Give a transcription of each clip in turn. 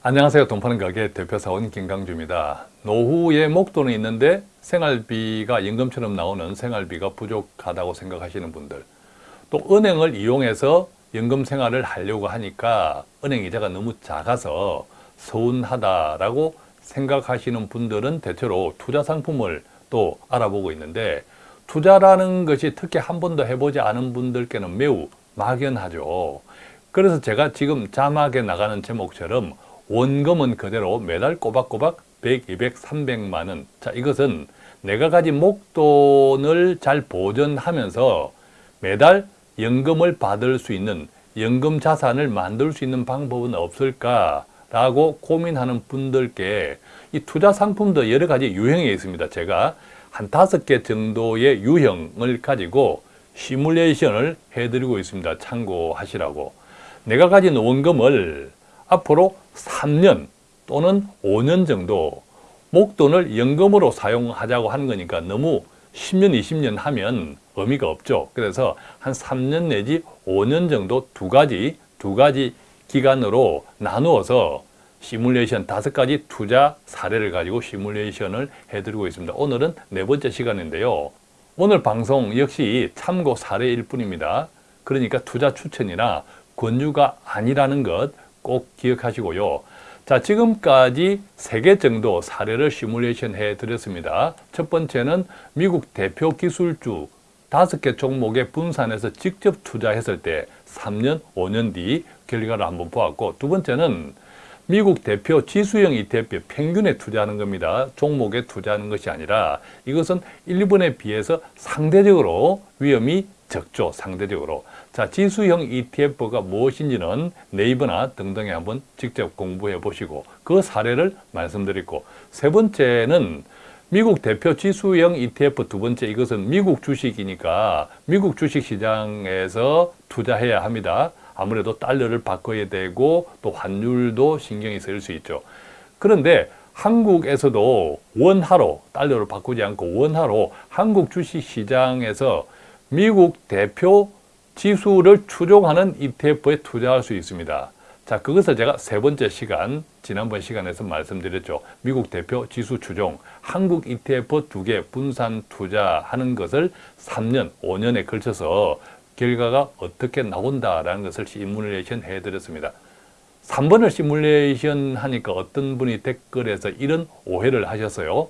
안녕하세요. 돈파는 가게 대표사원 김강주입니다. 노후에 목돈이 있는데 생활비가 연금처럼 나오는 생활비가 부족하다고 생각하시는 분들 또 은행을 이용해서 연금 생활을 하려고 하니까 은행 이자가 너무 작아서 서운하다라고 생각하시는 분들은 대체로 투자 상품을 또 알아보고 있는데 투자라는 것이 특히 한 번도 해보지 않은 분들께는 매우 막연하죠. 그래서 제가 지금 자막에 나가는 제목처럼 원금은 그대로 매달 꼬박꼬박 100, 200, 300만 원. 자, 이것은 내가 가진 목돈을 잘 보존하면서 매달 연금을 받을 수 있는 연금 자산을 만들 수 있는 방법은 없을까라고 고민하는 분들께 이 투자 상품도 여러 가지 유형이 있습니다. 제가 한 다섯 개 정도의 유형을 가지고 시뮬레이션을 해드리고 있습니다. 참고하시라고. 내가 가진 원금을 앞으로 3년 또는 5년 정도 목돈을 연금으로 사용하자고 하는 거니까 너무 10년, 20년 하면 의미가 없죠. 그래서 한 3년 내지 5년 정도 두 가지, 두 가지 기간으로 나누어서 시뮬레이션 다섯 가지 투자 사례를 가지고 시뮬레이션을 해드리고 있습니다. 오늘은 네 번째 시간인데요. 오늘 방송 역시 참고 사례일 뿐입니다. 그러니까 투자 추천이나 권유가 아니라는 것 꼭 기억하시고요. 자, 지금까지 세 개 정도 사례를 시뮬레이션 해 드렸습니다. 첫 번째는 미국 대표 기술주 다섯 개 종목에 분산해서 직접 투자했을 때 3년, 5년 뒤 결과를 한번 보았고 두 번째는 미국 대표 지수형 ETF 평균에 투자하는 겁니다. 종목에 투자하는 것이 아니라 이것은 일본에 비해서 상대적으로 위험이 적죠. 상대적으로. 자, 지수형 ETF가 무엇인지는 네이버나 등등에 한번 직접 공부해 보시고 그 사례를 말씀드리고 세 번째는 미국 대표 지수형 ETF 두 번째 이것은 미국 주식이니까 미국 주식시장에서 투자해야 합니다. 아무래도 달러를 바꿔야 되고 또 환율도 신경이 쓰일 수 있죠. 그런데 한국에서도 원화로 달러를 바꾸지 않고 원화로 한국 주식시장에서 미국 대표 지수를 추종하는 ETF에 투자할 수 있습니다. 자, 그것을 제가 세 번째 시간, 지난번 시간에서 말씀드렸죠. 미국 대표 지수 추종, 한국 ETF 두 개 분산 투자하는 것을 3년, 5년에 걸쳐서 결과가 어떻게 나온다라는 것을 시뮬레이션 해드렸습니다. 3번을 시뮬레이션 하니까 어떤 분이 댓글에서 이런 오해를 하셨어요.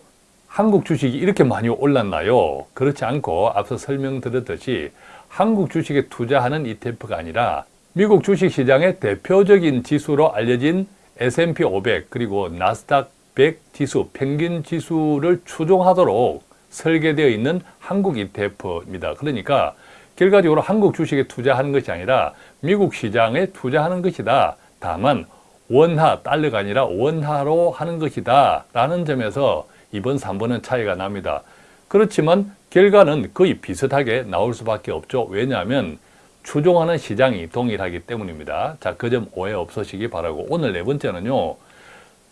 한국 주식이 이렇게 많이 올랐나요? 그렇지 않고 앞서 설명드렸듯이 한국 주식에 투자하는 ETF가 아니라 미국 주식시장의 대표적인 지수로 알려진 S&P 500 그리고 나스닥 100 지수, 평균 지수를 추종하도록 설계되어 있는 한국 ETF입니다. 그러니까 결과적으로 한국 주식에 투자하는 것이 아니라 미국 시장에 투자하는 것이다. 다만 원화, 달러가 아니라 원화로 하는 것이다. 라는 점에서 이번 3번은 차이가 납니다. 그렇지만 결과는 거의 비슷하게 나올 수밖에 없죠. 왜냐하면 추종하는 시장이 동일하기 때문입니다. 자, 그 점 오해 없으시기 바라고 오늘 네 번째는요.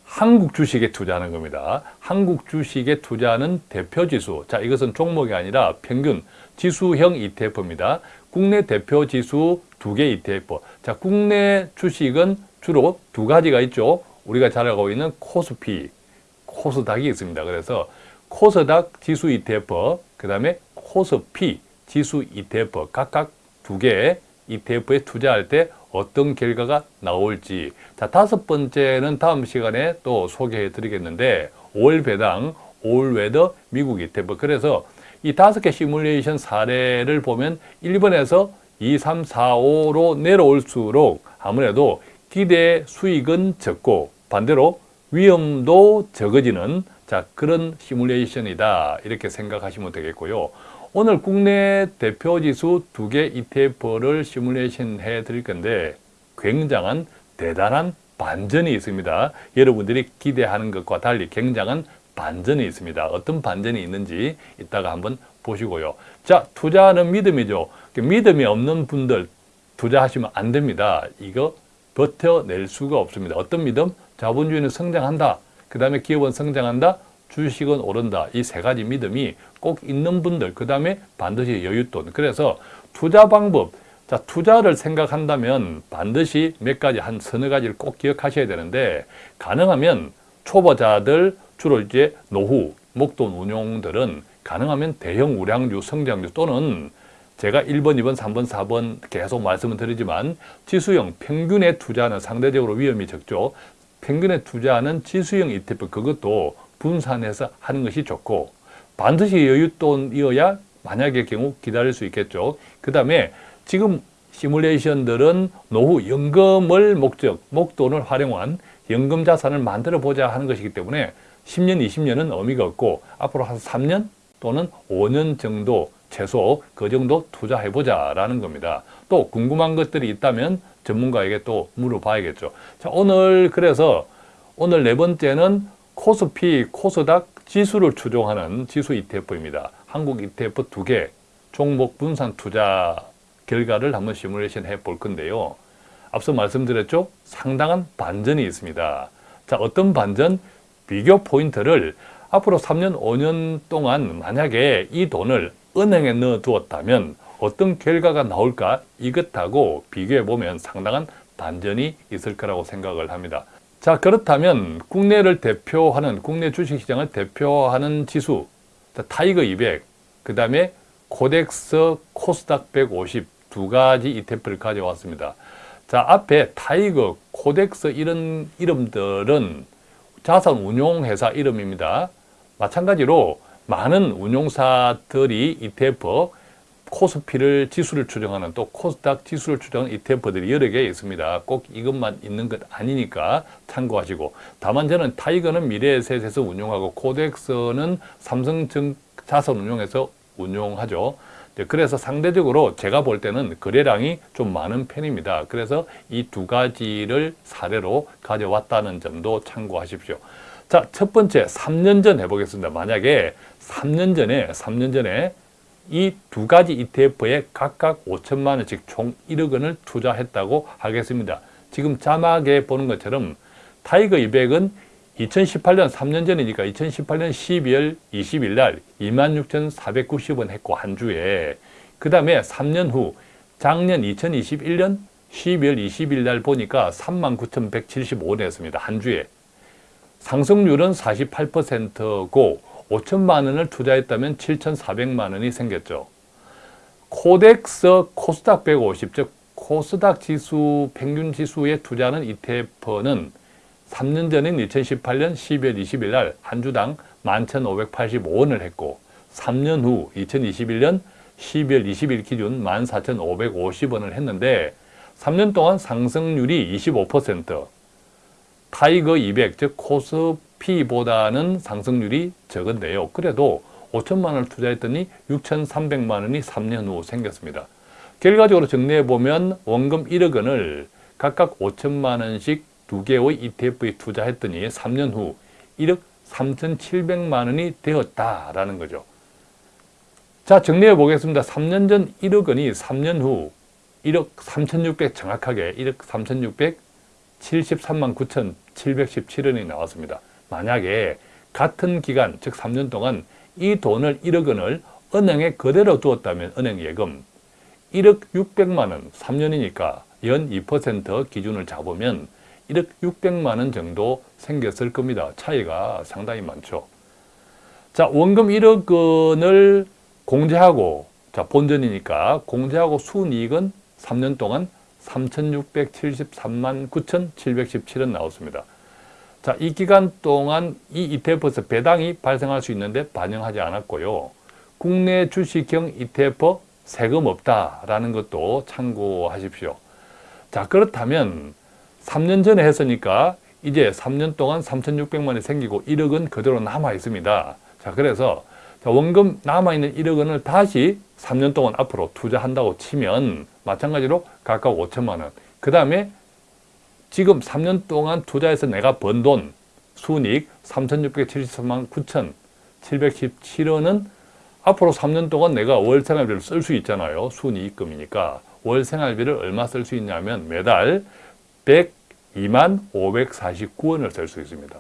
한국 주식에 투자하는 겁니다. 한국 주식에 투자하는 대표지수. 자, 이것은 종목이 아니라 평균 지수형 ETF입니다. 국내 대표 지수 두 개 ETF. 자, 국내 주식은 주로 두 가지가 있죠. 우리가 잘 알고 있는 코스피, 코스닥이 있습니다. 그래서 코스닥 지수 ETF, 그 다음에 코스피 지수 ETF 각각 두 개의 ETF에 투자할 때 어떤 결과가 나올지 자 다섯 번째는 다음 시간에 또 소개해 드리겠는데 5월 배당, all weather 미국 ETF 그래서 이 다섯 개 시뮬레이션 사례를 보면 1번에서 2, 3, 4, 5로 내려올수록 아무래도 기대 수익은 적고 반대로 위험도 적어지는 자 그런 시뮬레이션이다 이렇게 생각하시면 되겠고요. 오늘 국내 대표지수 두 개 ETF를 시뮬레이션 해 드릴 건데 굉장한 대단한 반전이 있습니다. 여러분들이 기대하는 것과 달리 굉장한 반전이 있습니다. 어떤 반전이 있는지 이따가 한번 보시고요. 자, 투자는 믿음이죠. 믿음이 없는 분들 투자하시면 안 됩니다. 이거 버텨낼 수가 없습니다. 어떤 믿음? 자본주의는 성장한다. 그 다음에 기업은 성장한다. 주식은 오른다. 이 세 가지 믿음이 꼭 있는 분들, 그 다음에 반드시 여윳돈. 그래서 투자 방법, 자, 투자를 생각한다면 반드시 몇 가지, 한 서너 가지를 꼭 기억하셔야 되는데, 가능하면 초보자들, 주로 이제 노후, 목돈 운용들은 가능하면 대형 우량주, 성장주 또는 제가 1번, 2번, 3번, 4번 계속 말씀을 드리지만 지수형 평균에 투자는 상대적으로 위험이 적죠. 평균에 투자하는 지수형 ETF 그것도 분산해서 하는 것이 좋고 반드시 여윳돈이어야 만약의 경우 기다릴 수 있겠죠. 그 다음에 지금 시뮬레이션들은 노후 연금을 목적, 목돈을 활용한 연금 자산을 만들어 보자 하는 것이기 때문에 10년, 20년은 의미가 없고 앞으로 한 3년 또는 5년 정도 최소 그 정도 투자해보자 라는 겁니다. 또 궁금한 것들이 있다면 전문가에게 또 물어봐야겠죠. 자, 오늘 그래서 오늘 네 번째는 코스피, 코스닥 지수를 추종하는 지수 ETF입니다. 한국 ETF 두 개, 종목 분산 투자 결과를 한번 시뮬레이션 해 볼 건데요. 앞서 말씀드렸죠? 상당한 반전이 있습니다. 자, 어떤 반전? 비교 포인트를 앞으로 3년, 5년 동안 만약에 이 돈을 은행에 넣어 두었다면 어떤 결과가 나올까 이것하고 비교해 보면 상당한 반전이 있을 거라고 생각을 합니다. 자 그렇다면 국내를 대표하는 국내 주식시장을 대표하는 지수 타이거 200, 그 다음에 코덱스 코스닥 150 두 가지 ETF를 가져왔습니다. 자 앞에 타이거, 코덱스 이런 이름들은 자산 운용 회사 이름입니다. 마찬가지로 많은 운용사들이 ETF 코스피를 지수를 추종하는 또 코스닥 지수를 추종하는 ETF들이 여러 개 있습니다. 꼭 이것만 있는 것 아니니까 참고하시고 다만 저는 타이거는 미래에셋에서 운용하고 코덱스는 삼성증 자산 운용에서 운용하죠. 그래서 상대적으로 제가 볼 때는 거래량이 좀 많은 편입니다. 그래서 이 두 가지를 사례로 가져왔다는 점도 참고하십시오. 자, 첫 번째 3년 전 해보겠습니다. 만약에 3년 전에 3년 전에 이 두 가지 ETF에 각각 5천만 원씩 총 1억 원을 투자했다고 하겠습니다. 지금 자막에 보는 것처럼 TIGER 200은 2018년 3년 전이니까 2018년 12월 20일 날 26,490원 했고 한 주에 그 다음에 3년 후 작년 2021년 12월 20일 날 보니까 39,175원 했습니다. 한 주에 상승률은 48%고 5천만 원을 투자했다면 7,400만 원이 생겼죠. 코덱스 코스닥 150, 즉 코스닥 지수 평균 지수에 투자하는 ETF는 3년 전인 2018년 12월 20일 날 한 주당 11,585원을 했고 3년 후 2021년 12월 20일 기준 14,550원을 했는데 3년 동안 상승률이 25% TIGER 200, 즉 코스피보다는 상승률이 적은데요. 그래도 5천만 원을 투자했더니 6,300만 원이 3년 후 생겼습니다. 결과적으로 정리해보면 원금 1억 원을 각각 5천만 원씩 두 개의 ETF에 투자했더니 3년 후 1억 3,700만 원이 되었다라는 거죠. 자, 정리해 보겠습니다. 3년 전 1억 원이 3년 후 1억 3,600 정확하게 1억 3,673만 9,717원이 나왔습니다. 만약에 같은 기간, 즉 3년 동안 이 돈을 1억 원을 은행에 그대로 두었다면 은행 예금 1억 600만 원, 3년이니까 연 2% 기준을 잡으면 1억 600만 원 정도 생겼을 겁니다. 차이가 상당히 많죠. 자, 원금 1억 원을 공제하고 자, 본전이니까 공제하고 순이익은 3년 동안 3,673만 9,717원 나왔습니다. 자, 이 기간 동안 이 ETF에서 배당이 발생할 수 있는데 반영하지 않았고요. 국내 주식형 ETF 세금 없다라는 것도 참고하십시오. 자, 그렇다면 3년 전에 했으니까 이제 3년 동안 3,600만 원이 생기고 1억 원 그대로 남아 있습니다. 자, 그래서 원금 남아있는 1억 원을 다시 3년 동안 앞으로 투자한다고 치면 마찬가지로 각각 5천만 원. 그 다음에 지금 3년 동안 투자해서 내가 번 돈, 순이익 3,673만 9,717원은 앞으로 3년 동안 내가 월 생활비를 쓸 수 있잖아요. 순이익금이니까. 월 생활비를 얼마 쓸 수 있냐면 매달 102만 549원을 쓸 수 있습니다.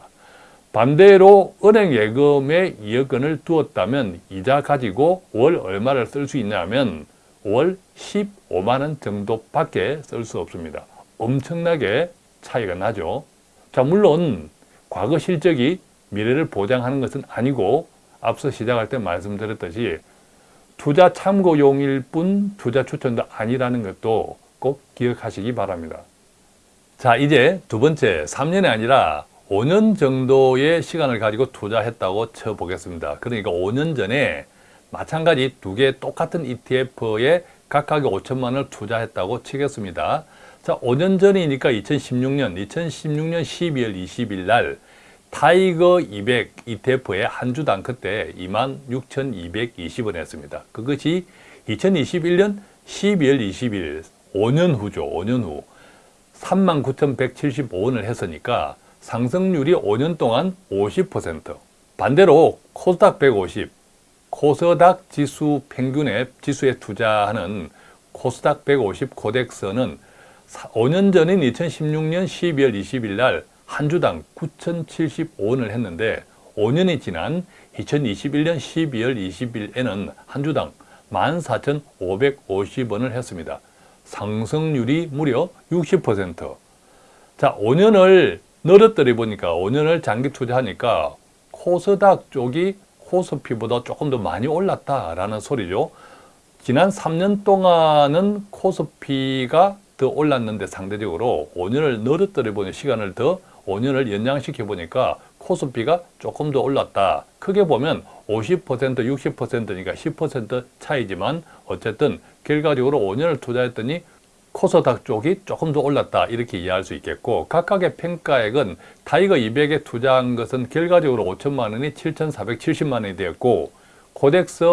반대로 은행 예금에 2억 원을 두었다면 이자 가지고 월 얼마를 쓸 수 있냐면 월 15만 원 정도밖에 쓸 수 없습니다. 엄청나게 차이가 나죠. 자, 물론 과거 실적이 미래를 보장하는 것은 아니고 앞서 시작할 때 말씀드렸듯이 투자 참고용일 뿐 투자 추천도 아니라는 것도 꼭 기억하시기 바랍니다. 자, 이제 두 번째, 3년이 아니라 5년 정도의 시간을 가지고 투자했다고 쳐보겠습니다. 그러니까 5년 전에 마찬가지 두 개 똑같은 ETF에 각각의 5천만 원을 투자했다고 치겠습니다. 자, 5년 전이니까 2016년, 2016년 12월 20일 날 TIGER 200 ETF의 한 주당 그때 26,220원 했습니다. 그것이 2021년 12월 20일 5년 후죠. 5년 후 39,175원을 했으니까 상승률이 5년 동안 50% 반대로 코스닥 150 코스닥 지수 평균의 지수에 투자하는 코스닥 150 코덱스는 5년 전인 2016년 12월 20일 날 한 주당 9,075원을 했는데 5년이 지난 2021년 12월 20일에는 한 주당 14,550원을 했습니다. 상승률이 무려 60%. 자, 5년을 늘었더니 보니까 5년을 장기 투자하니까 코스닥 쪽이 코스피보다 조금 더 많이 올랐다라는 소리죠. 지난 3년 동안은 코스피가 더 올랐는데 상대적으로 5년을 늘었더니 보니 시간을 더 5년을 연장시켜 보니까 코스피가 조금 더 올랐다. 크게 보면 50% 60%니까 10% 차이지만 어쨌든 결과적으로 5년을 투자했더니 코스닥 쪽이 조금 더 올랐다 이렇게 이해할 수 있겠고 각각의 평가액은 TIGER 200에 투자한 것은 결과적으로 5천만 원이 7,470만 원이 되었고 KODEX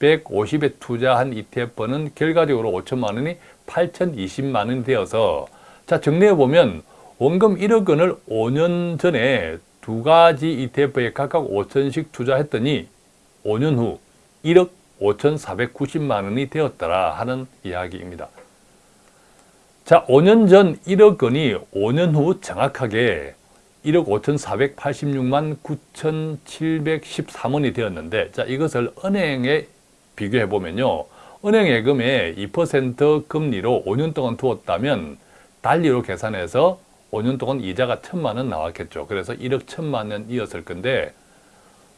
150에 투자한 ETF는 결과적으로 5천만 원이 8,020만 원이 되어서 자 정리해 보면 원금 1억 원을 5년 전에 두 가지 ETF에 각각 5천씩 투자했더니 5년 후 1억 5,490만 원이 되었더라 하는 이야기입니다. 자, 5년 전 1억 원이 5년 후 정확하게 1억 5,486만 9,713원이 되었는데 자, 이것을 은행에 비교해 보면요. 은행 예금에 2% 금리로 5년 동안 두었다면 달리로 계산해서 5년 동안 이자가 천만 원 나왔겠죠. 그래서 1억 천만 원이었을 건데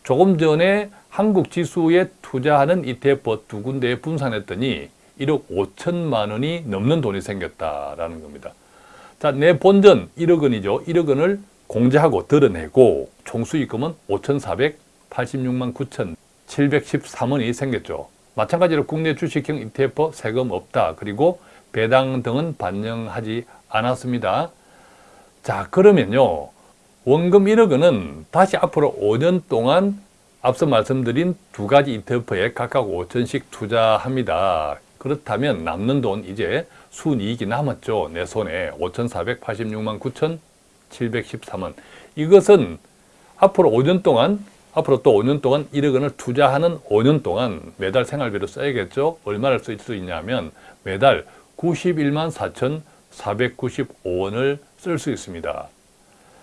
조금 전에 한국 지수에 투자하는 ETF 두 군데에 분산했더니 1억 5천만 원이 넘는 돈이 생겼다라는 겁니다. 자, 내 본전 1억 원이죠. 1억 원을 공제하고 드러내고 총수익금은 5,486만 9,713원이 생겼죠. 마찬가지로 국내 주식형 ETF 세금 없다. 그리고 배당 등은 반영하지 않았습니다. 자, 그러면요. 원금 1억 원은 다시 앞으로 5년 동안 앞서 말씀드린 두 가지 ETF에 각각 5천씩 투자합니다. 그렇다면 남는 돈 이제 순이익이 남았죠. 내 손에 5,486만 9,713원. 이것은 앞으로 5년 동안 앞으로 또 5년 동안 1억 원을 투자하는 5년 동안 매달 생활비로 써야겠죠. 얼마를 쓸 수 있냐면 매달 91만 4,495원을 쓸 수 있습니다.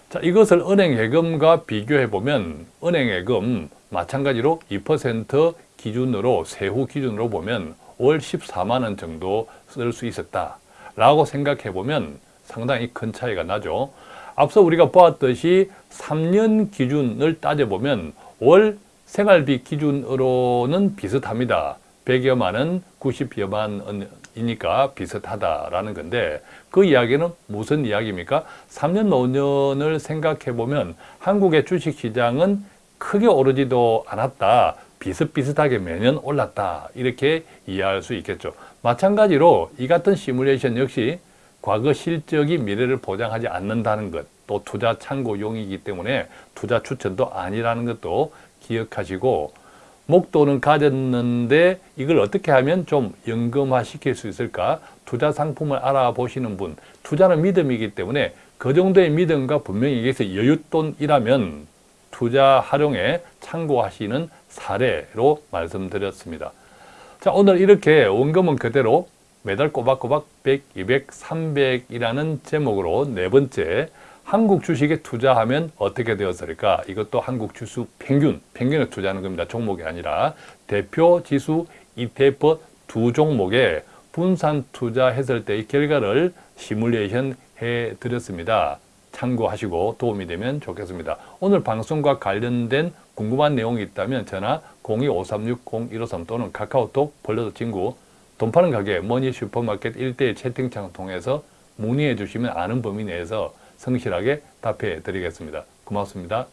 자, 이것을 은행 예금과 비교해 보면 은행 예금 마찬가지로 2% 기준으로 세후 기준으로 보면 월 14만 원 정도 쓸 수 있었다 라고 생각해 보면 상당히 큰 차이가 나죠. 앞서 우리가 보았듯이 3년 기준을 따져보면 월 생활비 기준으로는 비슷합니다. 100여만 원, 90여만 원이니까 비슷하다라는 건데 그 이야기는 무슨 이야기입니까? 3년, 5년을 생각해 보면 한국의 주식시장은 크게 오르지도 않았다. 비슷비슷하게 매년 올랐다. 이렇게 이해할 수 있겠죠. 마찬가지로 이 같은 시뮬레이션 역시 과거 실적이 미래를 보장하지 않는다는 것, 또 투자 참고용이기 때문에 투자 추천도 아니라는 것도 기억하시고 목돈은 가졌는데 이걸 어떻게 하면 좀 연금화 시킬 수 있을까? 투자 상품을 알아보시는 분, 투자는 믿음이기 때문에 그 정도의 믿음과 분명히 여기서 여윳돈이라면 투자 활용에 참고하시는 사례로 말씀드렸습니다. 자, 오늘 이렇게 원금은 그대로 매달 꼬박꼬박 100, 200, 300이라는 제목으로 네 번째 한국 주식에 투자하면 어떻게 되었을까? 이것도 한국 지수 평균, 평균에 투자하는 겁니다. 종목이 아니라 대표 지수 ETF 두 종목에 분산 투자했을 때의 결과를 시뮬레이션 해 드렸습니다. 참고하시고 도움이 되면 좋겠습니다. 오늘 방송과 관련된 궁금한 내용이 있다면 전화 02-5360-153 또는 카카오톡 벌려서 친구 돈 파는 가게 머니 슈퍼마켓 1대1 채팅창 통해서 문의해 주시면 아는 범위 내에서 성실하게 답해 드리겠습니다. 고맙습니다.